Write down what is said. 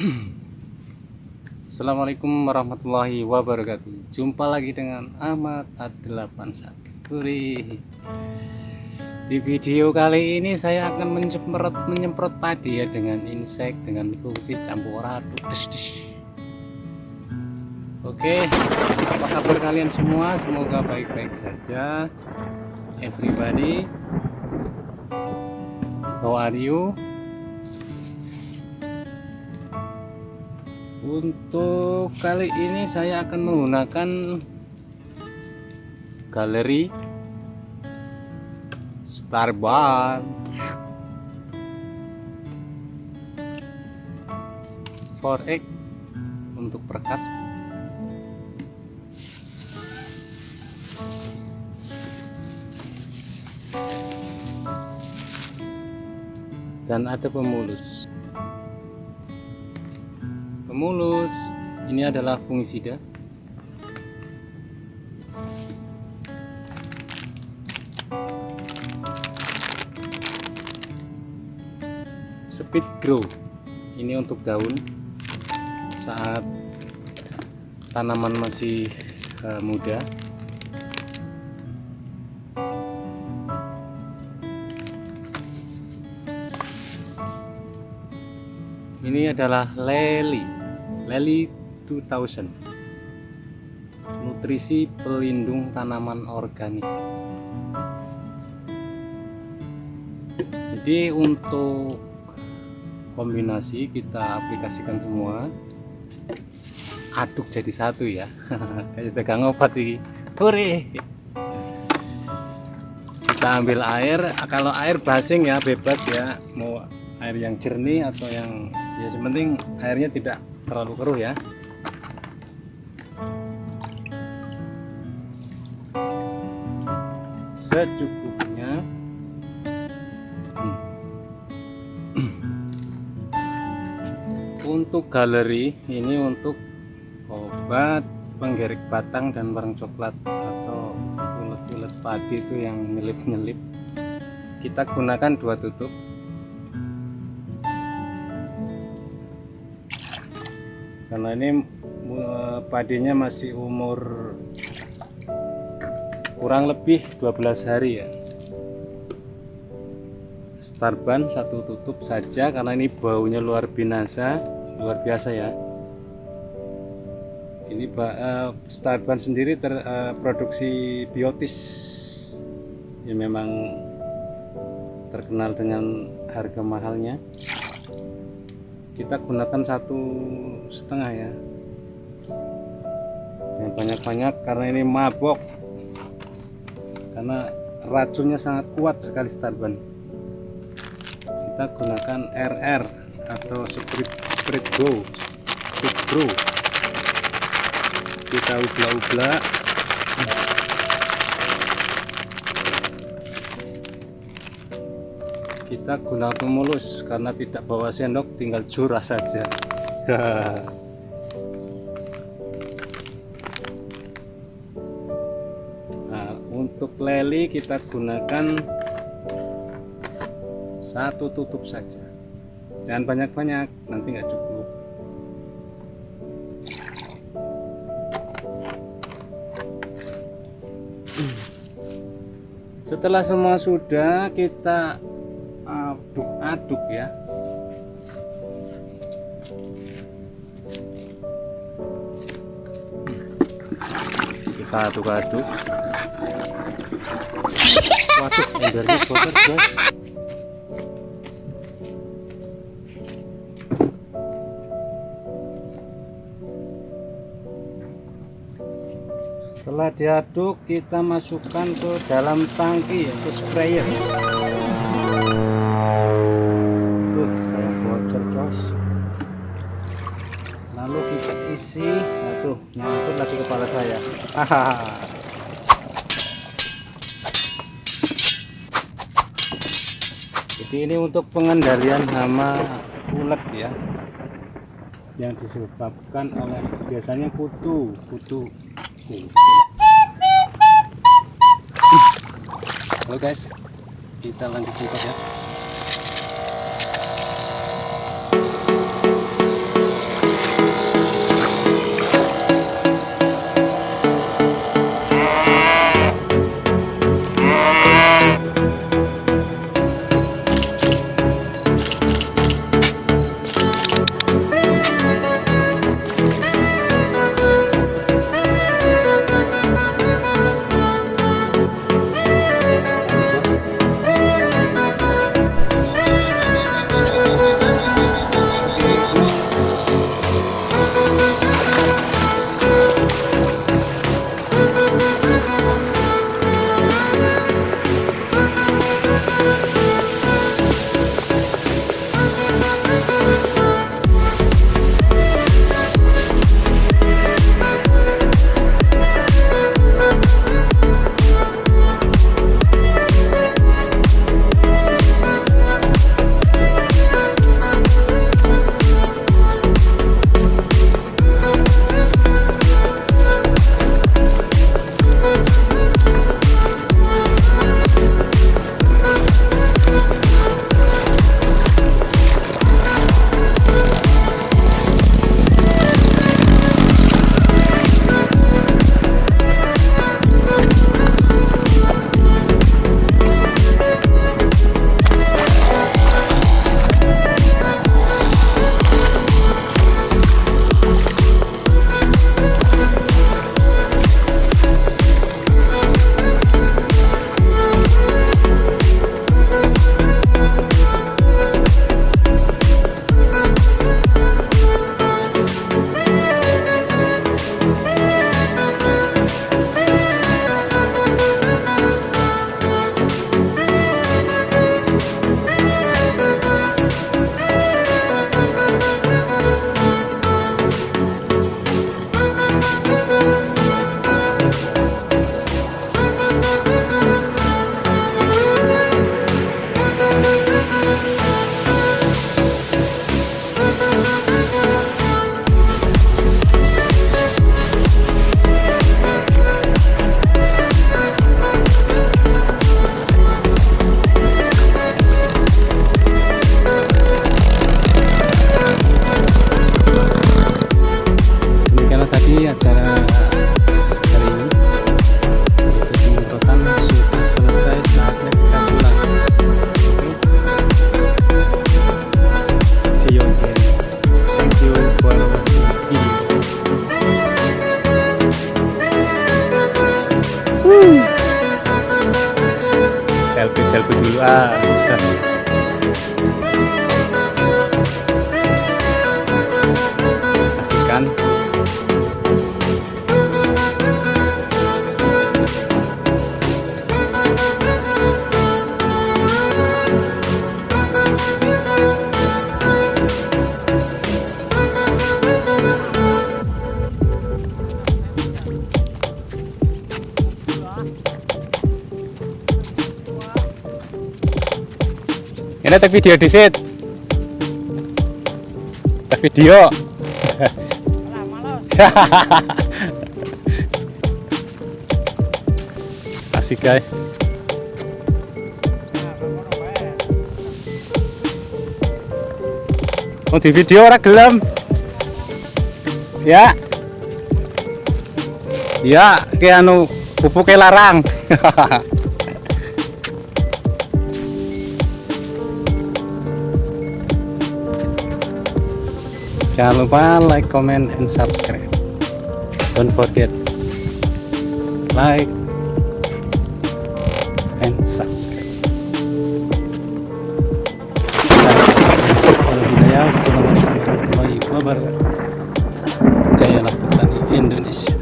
Assalamualaikum warahmatullahi wabarakatuh. Jumpa lagi dengan Ahmad A81 Di video kali ini saya akan menyemprot, menyemprot padi ya Dengan insek, dengan fungsi campur aduk. Oke, apa kabar kalian semua? Semoga baik-baik saja. Everybody How are you? Untuk kali ini saya akan menggunakan galeri Starban 4X untuk perkat. Dan ada pemulus pemulus ini adalah fungisida. Speed grow. Ini untuk daun. Saat tanaman masih uh, muda. Ini adalah leli Lely 2000 nutrisi pelindung tanaman organik. Jadi untuk kombinasi kita aplikasikan semua aduk jadi satu ya. Kayak tegang obat ini. Hore kita ambil air. Kalau air basing ya bebas ya. Mau air yang jernih atau yang ya sementing airnya tidak terlalu keruh ya. Secukupnya. Hmm. untuk galeri ini untuk obat penggerik batang dan barang coklat atau ulet-ulet padi itu yang nyelip-nyelip. Kita gunakan dua tutup karena ini padinya masih umur kurang lebih 12 hari ya. Starban satu tutup saja karena ini baunya luar binasa luar biasa ya. Ini uh, starban sendiri terproduksi uh, biotis. Yang memang terkenal dengan harga mahalnya kita gunakan satu setengah ya. Yang banyak-banyak karena ini mabok. Karena racunnya sangat kuat sekali starban kita gunakan RR atau Spirit Spirit Go Spirit Bro. Kita ubla-ubla kita gunakan mulus karena tidak bawa sendok tinggal curah saja. Nah, untuk leli kita gunakan satu tutup saja. Jangan banyak-banyak nanti nggak cukup. Setelah semua sudah kita aduk-aduk ya. Kita aduk-aduk. Waduh embernya kotor guys setelah diaduk kita masukkan ke dalam tangki yaitu sprayer isi aduh nyangkut lagi kepala saya. Jadi ini untuk pengendalian hama ulet ya. Yang disebabkan oleh biasanya kutu kutu. Halo guys kita lanjut ya dulu ini tak video di sit tak video. Asik guys. Mau di video orang gelem? Ya. Ya kayak anu pupuknya larang jangan lupa like comment and subscribe. Don't forget like and subscribe. Assalamualaikum gitu ya, warahmatullahi wabarakatuh Jaya Lakukan Indonesia.